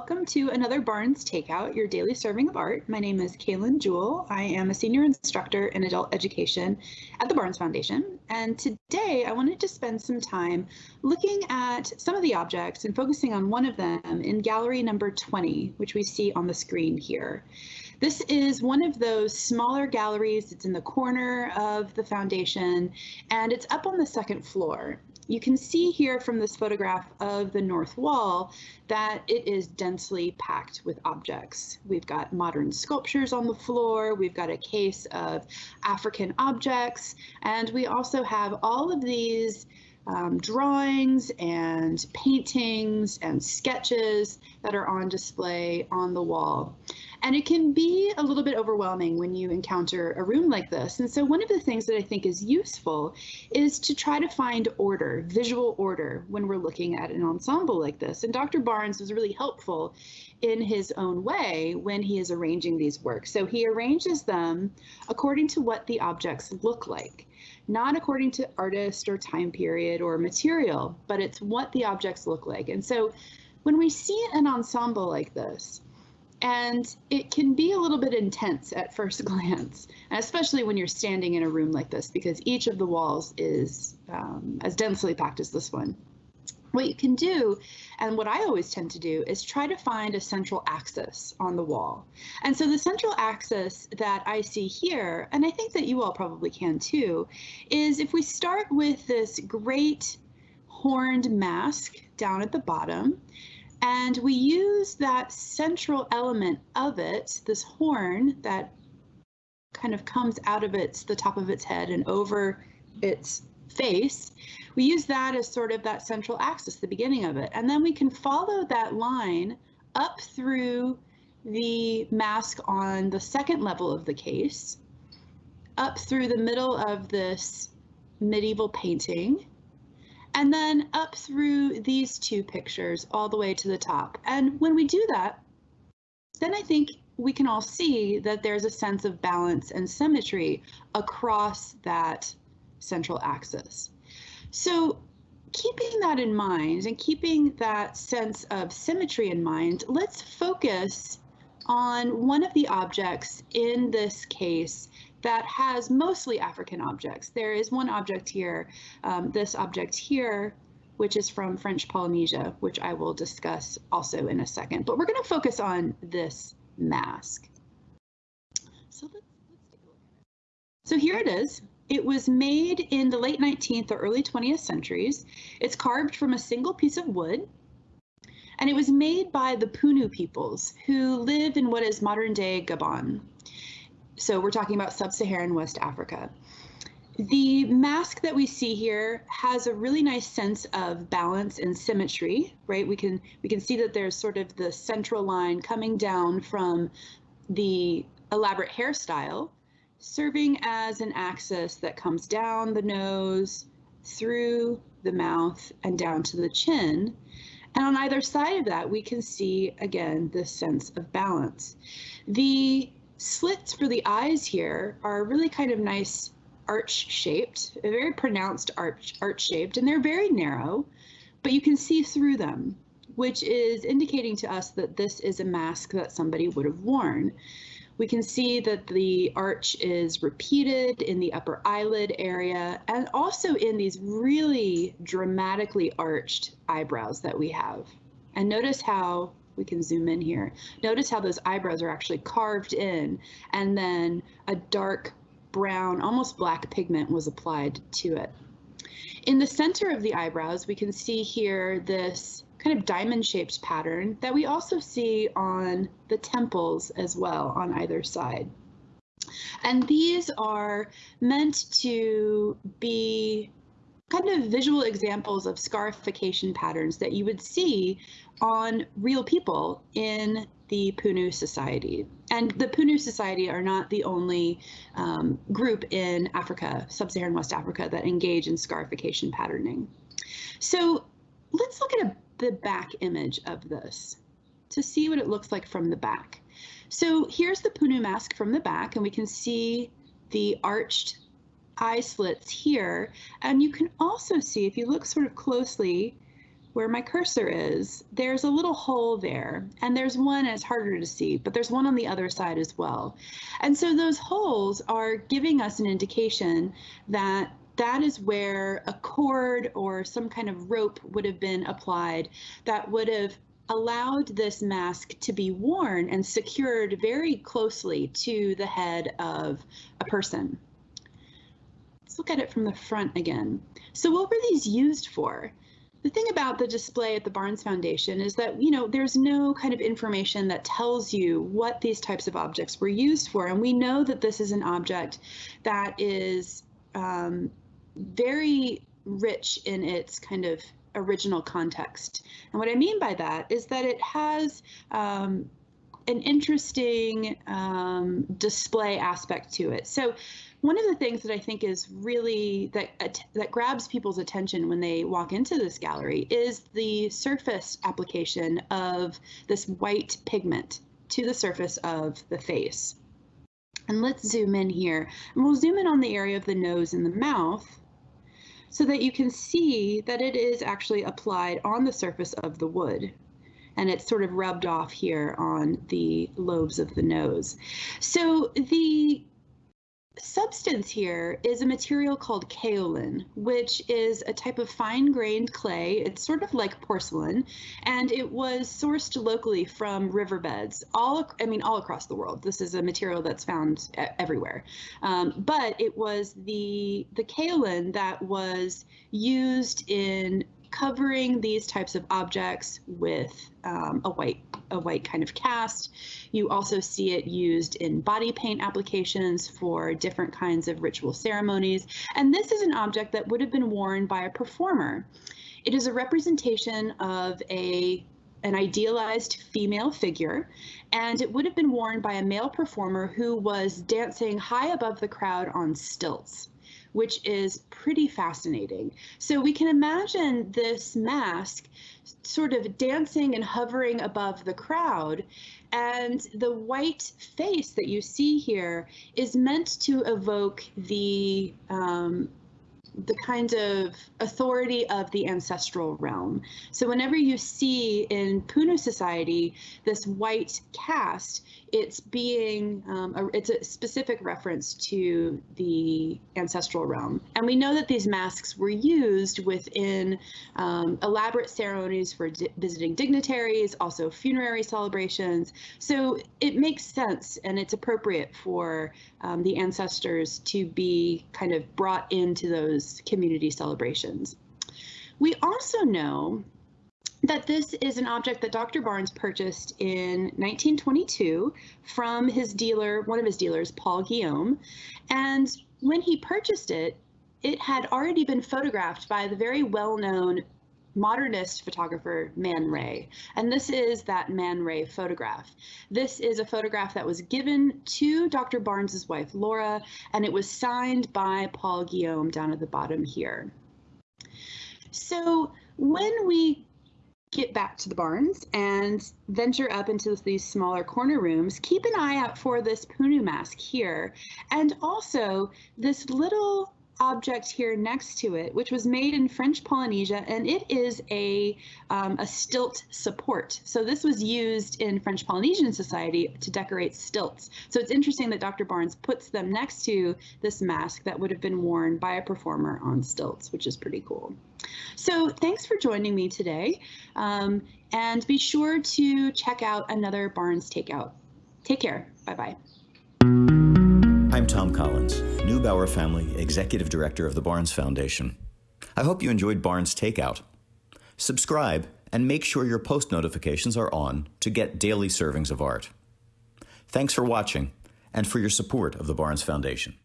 welcome to another Barnes Takeout, your daily serving of art. My name is Kaylin Jewell. I am a senior instructor in adult education at the Barnes Foundation. And today I wanted to spend some time looking at some of the objects and focusing on one of them in gallery number 20, which we see on the screen here. This is one of those smaller galleries. It's in the corner of the foundation and it's up on the second floor. You can see here from this photograph of the north wall that it is densely packed with objects. We've got modern sculptures on the floor, we've got a case of African objects, and we also have all of these um, drawings and paintings and sketches that are on display on the wall. And it can be a little bit overwhelming when you encounter a room like this. And so one of the things that I think is useful is to try to find order, visual order, when we're looking at an ensemble like this. And Dr. Barnes was really helpful in his own way when he is arranging these works. So he arranges them according to what the objects look like not according to artist or time period or material, but it's what the objects look like. And so when we see an ensemble like this, and it can be a little bit intense at first glance, especially when you're standing in a room like this, because each of the walls is um, as densely packed as this one what you can do, and what I always tend to do, is try to find a central axis on the wall. And so the central axis that I see here, and I think that you all probably can too, is if we start with this great horned mask down at the bottom, and we use that central element of it, this horn that kind of comes out of its the top of its head and over its face, we use that as sort of that central axis, the beginning of it. And then we can follow that line up through the mask on the second level of the case, up through the middle of this medieval painting, and then up through these two pictures all the way to the top. And when we do that, then I think we can all see that there's a sense of balance and symmetry across that central axis. So keeping that in mind and keeping that sense of symmetry in mind, let's focus on one of the objects in this case that has mostly African objects. There is one object here, um, this object here, which is from French Polynesia, which I will discuss also in a second. But we're going to focus on this mask. So let's, let's take a look at it. So here it is. It was made in the late 19th or early 20th centuries. It's carved from a single piece of wood. And it was made by the Punu peoples who live in what is modern day Gabon. So we're talking about sub-Saharan West Africa. The mask that we see here has a really nice sense of balance and symmetry, right? We can we can see that there's sort of the central line coming down from the elaborate hairstyle serving as an axis that comes down the nose, through the mouth, and down to the chin. And on either side of that, we can see, again, this sense of balance. The slits for the eyes here are really kind of nice arch shaped, a very pronounced arch, arch shaped, and they're very narrow, but you can see through them, which is indicating to us that this is a mask that somebody would have worn. We can see that the arch is repeated in the upper eyelid area and also in these really dramatically arched eyebrows that we have. And notice how we can zoom in here. Notice how those eyebrows are actually carved in and then a dark brown, almost black pigment was applied to it. In the center of the eyebrows, we can see here this kind of diamond shaped pattern that we also see on the temples as well on either side. And these are meant to be kind of visual examples of scarification patterns that you would see on real people in the Punu Society. And the Punu Society are not the only um, group in Africa, sub-Saharan West Africa, that engage in scarification patterning. So let's look at a the back image of this to see what it looks like from the back. So here's the Punu mask from the back, and we can see the arched eye slits here. And you can also see, if you look sort of closely, where my cursor is, there's a little hole there. And there's one, and it's harder to see, but there's one on the other side as well. And so those holes are giving us an indication that that is where a cord or some kind of rope would have been applied that would have allowed this mask to be worn and secured very closely to the head of a person. Let's look at it from the front again. So what were these used for? the thing about the display at the Barnes Foundation is that, you know, there's no kind of information that tells you what these types of objects were used for. And we know that this is an object that is um, very rich in its kind of original context. And what I mean by that is that it has um, an interesting um, display aspect to it. So one of the things that I think is really that that grabs people's attention when they walk into this gallery is the surface application of this white pigment to the surface of the face. And let's zoom in here. And we'll zoom in on the area of the nose and the mouth so that you can see that it is actually applied on the surface of the wood and it's sort of rubbed off here on the lobes of the nose. So the substance here is a material called kaolin, which is a type of fine grained clay. It's sort of like porcelain, and it was sourced locally from riverbeds, all I mean, all across the world. This is a material that's found everywhere. Um, but it was the the kaolin that was used in covering these types of objects with um, a white a white kind of cast. You also see it used in body paint applications for different kinds of ritual ceremonies. And this is an object that would have been worn by a performer. It is a representation of a an idealized female figure, and it would have been worn by a male performer who was dancing high above the crowd on stilts which is pretty fascinating. So we can imagine this mask sort of dancing and hovering above the crowd. And the white face that you see here is meant to evoke the um, the kind of authority of the ancestral realm. So whenever you see in Punu society this white cast, it's being um, a, it's a specific reference to the ancestral realm. And we know that these masks were used within um, elaborate ceremonies for visiting dignitaries, also funerary celebrations. So it makes sense and it's appropriate for um, the ancestors to be kind of brought into those community celebrations. We also know that this is an object that Dr. Barnes purchased in 1922 from his dealer, one of his dealers, Paul Guillaume. And when he purchased it, it had already been photographed by the very well-known modernist photographer Man Ray. And this is that Man Ray photograph. This is a photograph that was given to Dr. Barnes's wife, Laura, and it was signed by Paul Guillaume down at the bottom here. So when we get back to the Barnes and venture up into these smaller corner rooms, keep an eye out for this Punu mask here. And also this little object here next to it, which was made in French Polynesia, and it is a, um, a stilt support. So this was used in French Polynesian society to decorate stilts. So it's interesting that Dr. Barnes puts them next to this mask that would have been worn by a performer on stilts, which is pretty cool. So thanks for joining me today. Um, and be sure to check out another Barnes Takeout. Take care. Bye-bye. I'm Tom Collins, Neubauer Family Executive Director of the Barnes Foundation. I hope you enjoyed Barnes Takeout. Subscribe and make sure your post notifications are on to get daily servings of art. Thanks for watching and for your support of the Barnes Foundation.